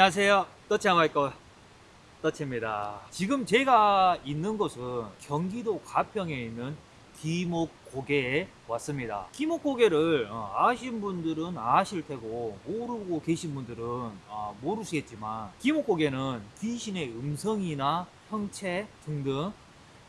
안녕하세요. 떠치아마이거 떠치입니다. 지금 제가 있는 곳은 경기도 가평에 있는 기목고개에 왔습니다. 기목고개를 어, 아신 분들은 아실 테고 모르고 계신 분들은 어, 모르시겠지만 기목고개는 귀신의 음성이나 형체 등등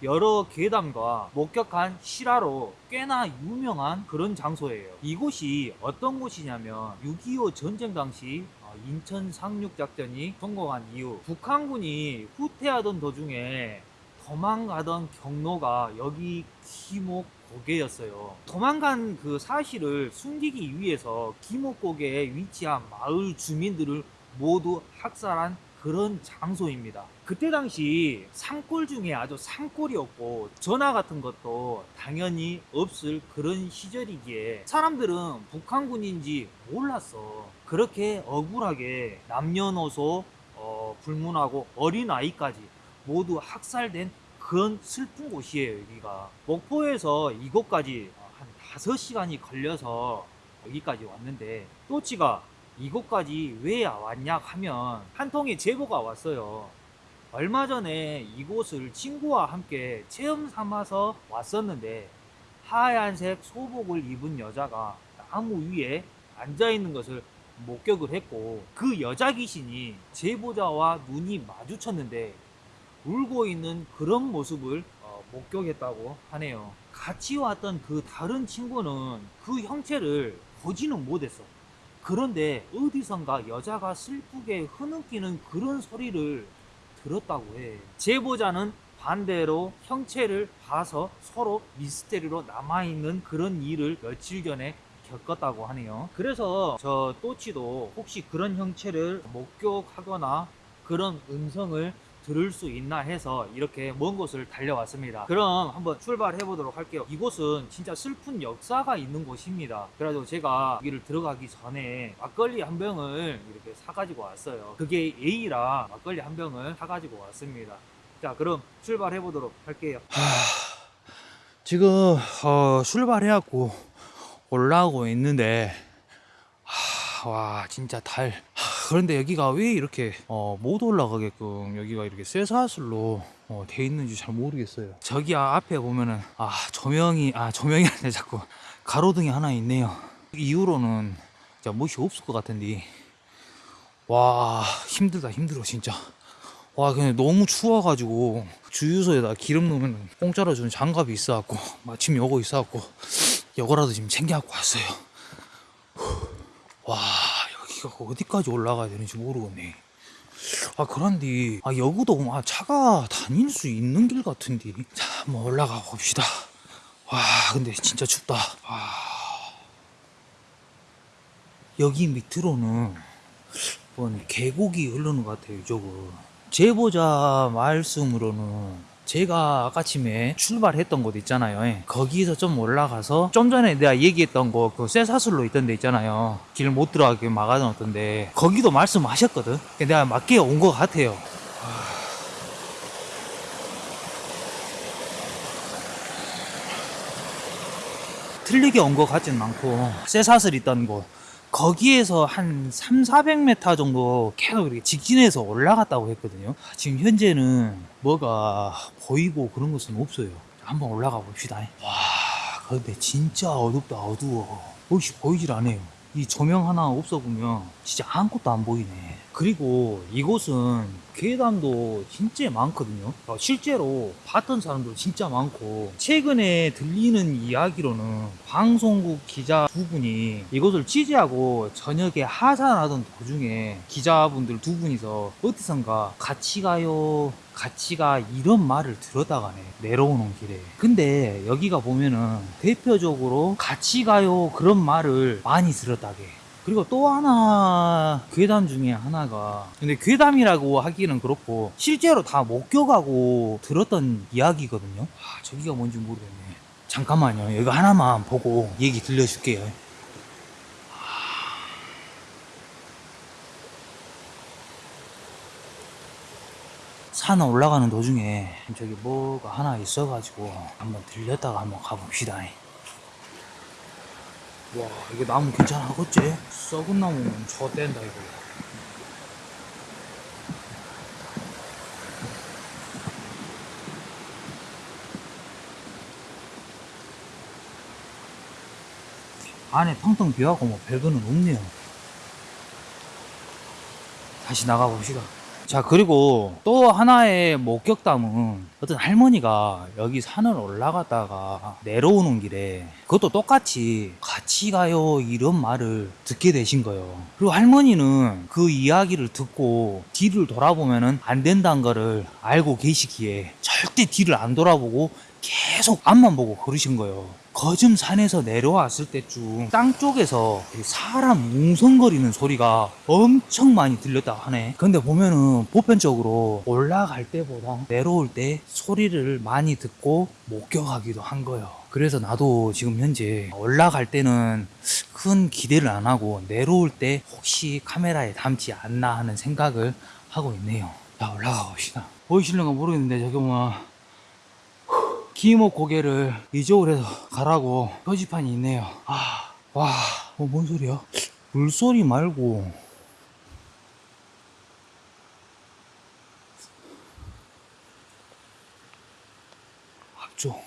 여러 괴담과 목격한 실화로 꽤나 유명한 그런 장소예요. 이곳이 어떤 곳이냐면 6.25 전쟁 당시 어, 인천 상륙 작전이 성공한 이후 북한군이 후퇴하던 도중에 도망가던 경로가 여기 기목 고개였어요. 도망간 그 사실을 숨기기 위해서 기목 고개에 위치한 마을 주민들을 모두 학살한 그런 장소입니다. 그때 당시 산골 중에 아주 산골이었고 전화 같은 것도 당연히 없을 그런 시절이기에 사람들은 북한군인지 몰랐어. 그렇게 억울하게 남녀노소 어, 불문하고 어린아이까지 모두 학살된 그런 슬픈 곳이에요 여기가 목포에서 이곳까지 한 5시간이 걸려서 여기까지 왔는데 또치가 이곳까지 왜 왔냐 하면 한 통의 제보가 왔어요. 얼마 전에 이곳을 친구와 함께 체험 삼아서 왔었는데 하얀색 소복을 입은 여자가 나무 위에 앉아 있는 것을 목격을 했고 그 여자 귀신이 제보자와 눈이 마주쳤는데 울고 있는 그런 모습을 어, 목격했다고 하네요. 같이 왔던 그 다른 친구는 그 형체를 보지는 못했어. 그런데 어디선가 여자가 슬프게 흐느끼는 그런 소리를 들었다고 해. 제보자는 반대로 형체를 봐서 서로 미스테리로 남아있는 그런 일을 며칠 전에 겪었다고 하네요. 그래서 저 또치도 혹시 그런 형체를 목격하거나 그런 음성을 들을 수 있나 해서 이렇게 먼 곳을 달려왔습니다. 그럼 한번 출발해 보도록 할게요. 이곳은 진짜 슬픈 역사가 있는 곳입니다. 그래가지고 제가 여기를 들어가기 전에 막걸리 한 병을 이렇게 사가지고 왔어요. 그게 A라 막걸리 한 병을 사가지고 왔습니다. 자, 그럼 출발해 보도록 할게요. 지금 어, 출발해갖고 올라오고 있는데 하, 와 진짜 달 하, 그런데 여기가 왜 이렇게 어, 못 올라가게끔 여기가 이렇게 쇠사슬로 어, 돼 있는지 잘 모르겠어요. 저기 아, 앞에 보면은 아 조명이 아 조명이 아니라 자꾸. 가로등이 하나 있네요. 이후로는 진짜 멋이 없을 것 같은데. 와 힘들다 힘들어 진짜. 와 그냥 너무 추워가지고 주유소에다 기름 넣으면 공짜로 주는 장갑이 있어갖고 마침 요거 있어갖고 요거라도 지금 챙겨갖고 왔어요. 후. 와. 여 기가 어디까지 올라가야 되는지 모르겠네. 아 그런데 아 여기도 아, 차가 다닐 수 있는 길 같은데. 자 한번 올라가 봅시다. 와 근데 진짜 춥다. 와 여기 밑으로는 뭔 계곡이 흐르는 것 같아요 저거 제보자 말씀으로는 제가 아까침에 출발했던 곳 있잖아요. 예. 거기서 좀 올라가서 좀 전에 내가 얘기했던 곳그 쇠사슬로 있던 데 있잖아요. 길 못 들어가게 막아놓던데 거기도 말씀하셨거든. 내가 맞게 온 것 같아요. 틀리게 온 것 같진 않고 쇠사슬 있던 곳 거기에서 한 3, 400m 정도 계속 이렇게 직진해서 올라갔다고 했거든요. 지금 현재는 뭐가 보이고 그런 것은 없어요. 한번 올라가 봅시다. 와, 근데 진짜 어둡다, 어두워. 혹시 보이질 않아요. 이 조명 하나 없어 보면 진짜 아무것도 안 보이네. 그리고 이곳은 괴담도 진짜 많거든요. 어, 실제로 봤던 사람도 진짜 많고 최근에 들리는 이야기로는 방송국 기자 두 분이 이곳을 취재하고 저녁에 하산하던 도중에 기자분들 두 분이서 어디선가 같이 가요 같이 가 이런 말을 들었다가네 내려오는 길에 근데 여기가 보면은 대표적으로 같이 가요 그런 말을 많이 들었다게 그리고 또 하나 괴담 중에 하나가 근데 괴담이라고 하기는 그렇고 실제로 다 목격하고 들었던 이야기거든요. 아 저기가 뭔지 모르겠네. 잠깐만요. 이거 하나만 보고 얘기 들려줄게요. 산 올라가는 도중에 저기 뭐가 하나 있어가지고 한번 들렸다가 한번 가봅시다 와 이게 나무 괜찮아 그지? 썩은 나무는 저댄다 이거. 안에 텅텅 비어가고 뭐 별거는 없네요. 다시 나가봅시다. 자, 그리고 또 하나의 목격담은 어떤 할머니가 여기 산을 올라갔다가 내려오는 길에 그것도 똑같이 같이 가요 이런 말을 듣게 되신 거예요. 그리고 할머니는 그 이야기를 듣고 뒤를 돌아보면은 안 된다는 거를 알고 계시기에 절대 뒤를 안 돌아보고 계속 앞만 보고 걸으신 거예요. 거즘 산에서 내려왔을 때쯤 땅 쪽에서 사람 뭉성거리는 소리가 엄청 많이 들렸다 하네. 근데 보면은 보편적으로 올라갈 때보다 내려올 때 소리를 많이 듣고 목격하기도 한 거예요. 그래서 나도 지금 현재 올라갈 때는 큰 기대를 안 하고 내려올 때 혹시 카메라에 담지 않나 하는 생각을 하고 있네요. 자, 올라가 봅시다. 보이실는가 모르겠는데 저기 뭐 기목 고개를 이쪽으로 해서 가라고 표지판이 있네요. 아, 와, 어, 뭔 소리야? 물소리 말고. 앞쪽.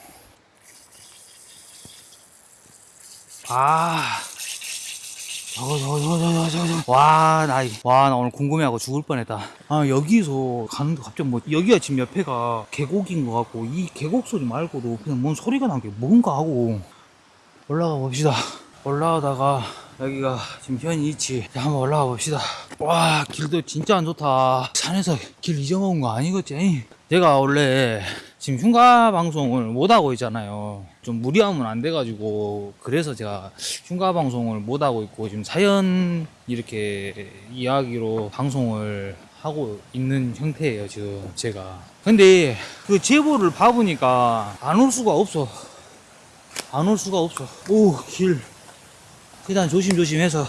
아. 저거, 저거, 저거, 저거, 저거, 저거. 와, 나, 이- 와, 나 오늘 궁금해하고 죽을 뻔했다. 아, 여기서 가는데 갑자기 뭐, 여기가 지금 옆에가 계곡인 것 같고, 이 계곡 소리 말고도 그냥 뭔 소리가 난 게 뭔가 하고, 올라가 봅시다. 올라가다가, 여기가 지금 현 위치. 자, 한번 올라가 봅시다. 와, 길도 진짜 안 좋다. 산에서 길 잊어먹은 거 아니겠지? 제가 원래 지금 흉가 방송을 못 하고 있잖아요. 좀 무리하면 안 돼가지고 그래서 제가 흉가 방송을 못 하고 있고 지금 사연 이렇게 이야기로 방송을 하고 있는 형태예요 지금 제가. 근데 그 제보를 봐보니까 안 올 수가 없어. 안 올 수가 없어. 오 길. 일단 조심조심해서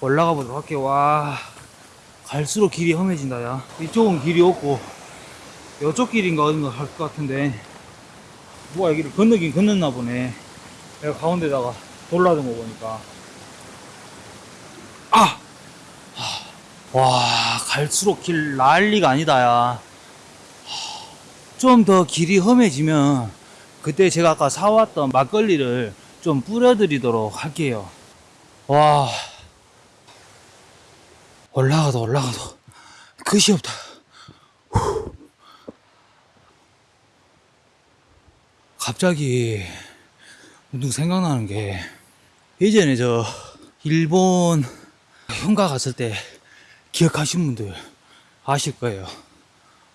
올라가 보도록 할게요. 와 갈수록 길이 험해진다 야. 이쪽은 길이 없고 이쪽 길인가 어딘가 갈 것 같은데. 누가 여기를 건너긴 건넜나 보네. 내가 가운데다가 돌라던 거 보니까. 아! 와 갈수록 길 난리가 아니다 야. 좀 더 길이 험해지면 그때 제가 아까 사왔던 막걸리를 좀 뿌려드리도록 할게요. 와. 올라가도 올라가도 끝이 없다 갑자기 문득 생각나는 게 예전에 저 일본 현가 갔을 때 기억하시는 분들 아실 거예요.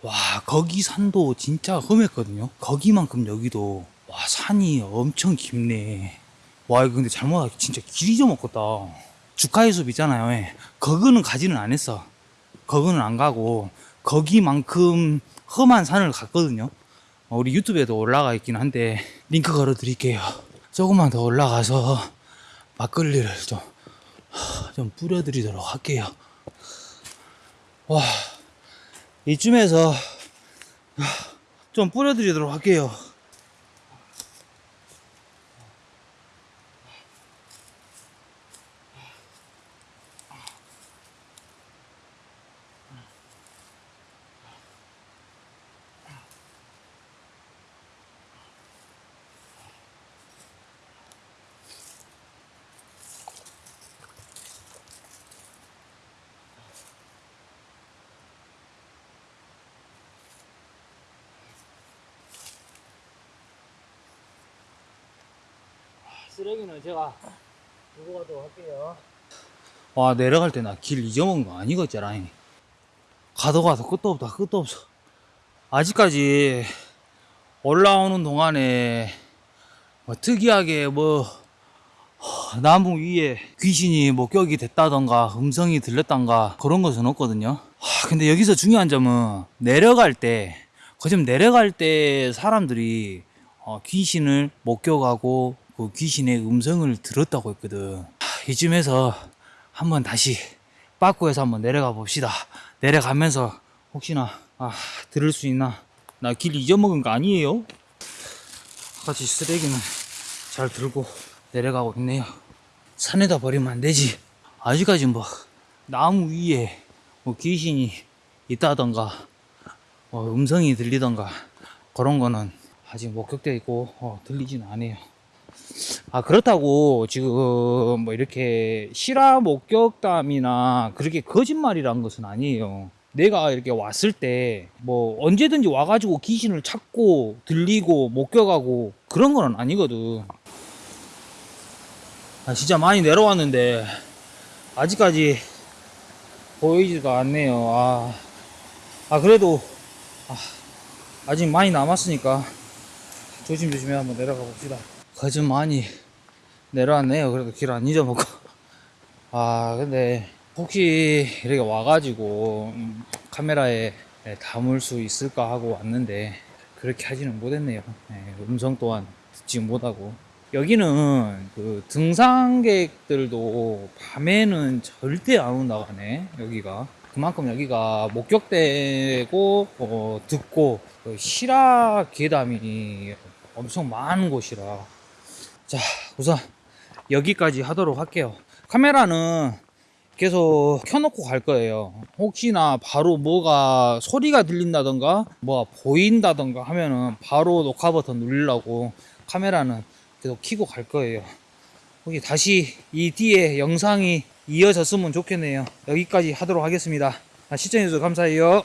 와 거기 산도 진짜 험했거든요. 거기만큼 여기도 와 산이 엄청 깊네. 와 이거 근데 잘못하기 진짜 길 잊어먹겠다. 주카이 숲 있잖아요. 예. 거기는 가지는 안 했어. 거기는 안 가고 거기만큼 험한 산을 갔거든요. 어, 우리 유튜브에도 올라가 있긴 한데 링크 걸어 드릴게요. 조금만 더 올라가서 막걸리를 좀, 좀 뿌려드리도록 할게요. 와, 이쯤에서 좀 뿌려드리도록 할게요. 쓰레기는 제가 들고 가도록 할게요. 와, 내려갈 때 나 길 잊어먹은 거 아니겠잖아. 가도 가도 끝도 없다, 끝도 없어. 아직까지 올라오는 동안에 뭐 특이하게 뭐 허, 나무 위에 귀신이 목격이 됐다던가 음성이 들렸던가 그런 것은 없거든요. 하, 근데 여기서 중요한 점은 내려갈 때, 거점 내려갈 때 사람들이 어, 귀신을 목격하고 그 귀신의 음성을 들었다고 했거든. 하, 이쯤에서 한번 다시 빠꾸에서 한번 내려가 봅시다. 내려가면서 혹시나 아, 들을 수 있나? 나 길 잊어먹은 거 아니에요? 같이 쓰레기는 잘 들고 내려가고 있네요. 산에다 버리면 안 되지. 아직까지 뭐 나무 위에 뭐 귀신이 있다던가 뭐 음성이 들리던가 그런 거는 아직 목격돼 있고 어, 들리진 않아요. 아 그렇다고 지금 뭐 이렇게 실화 목격담이나 그렇게 거짓말이란 것은 아니에요. 내가 이렇게 왔을 때 뭐 언제든지 와가지고 귀신을 찾고 들리고 목격하고 그런 건 아니거든. 아 진짜 많이 내려왔는데 아직까지 보이지가 않네요. 아, 아 그래도 아, 아직 많이 남았으니까 조심조심히 한번 내려가 봅시다. 거진 많이 내려왔네요. 그래도 길 안 잊어먹고. 아, 근데 혹시 이렇게 와가지고 음, 카메라에 네, 담을 수 있을까 하고 왔는데 그렇게 하지는 못했네요. 네, 음성 또한 듣지 못하고. 여기는 그 등산객들도 밤에는 절대 안 온다고 하네, 여기가. 그만큼 여기가 목격되고, 어, 듣고, 그 실화 계담이 엄청 많은 곳이라. 자, 우선 여기까지 하도록 할게요. 카메라는 계속 켜놓고 갈 거예요. 혹시나 바로 뭐가 소리가 들린다던가, 뭐가 보인다던가 하면은 바로 녹화 버튼 누르려고 카메라는 계속 켜고 갈 거예요. 혹시 다시 이 뒤에 영상이 이어졌으면 좋겠네요. 여기까지 하도록 하겠습니다. 아, 시청해주셔서 감사해요.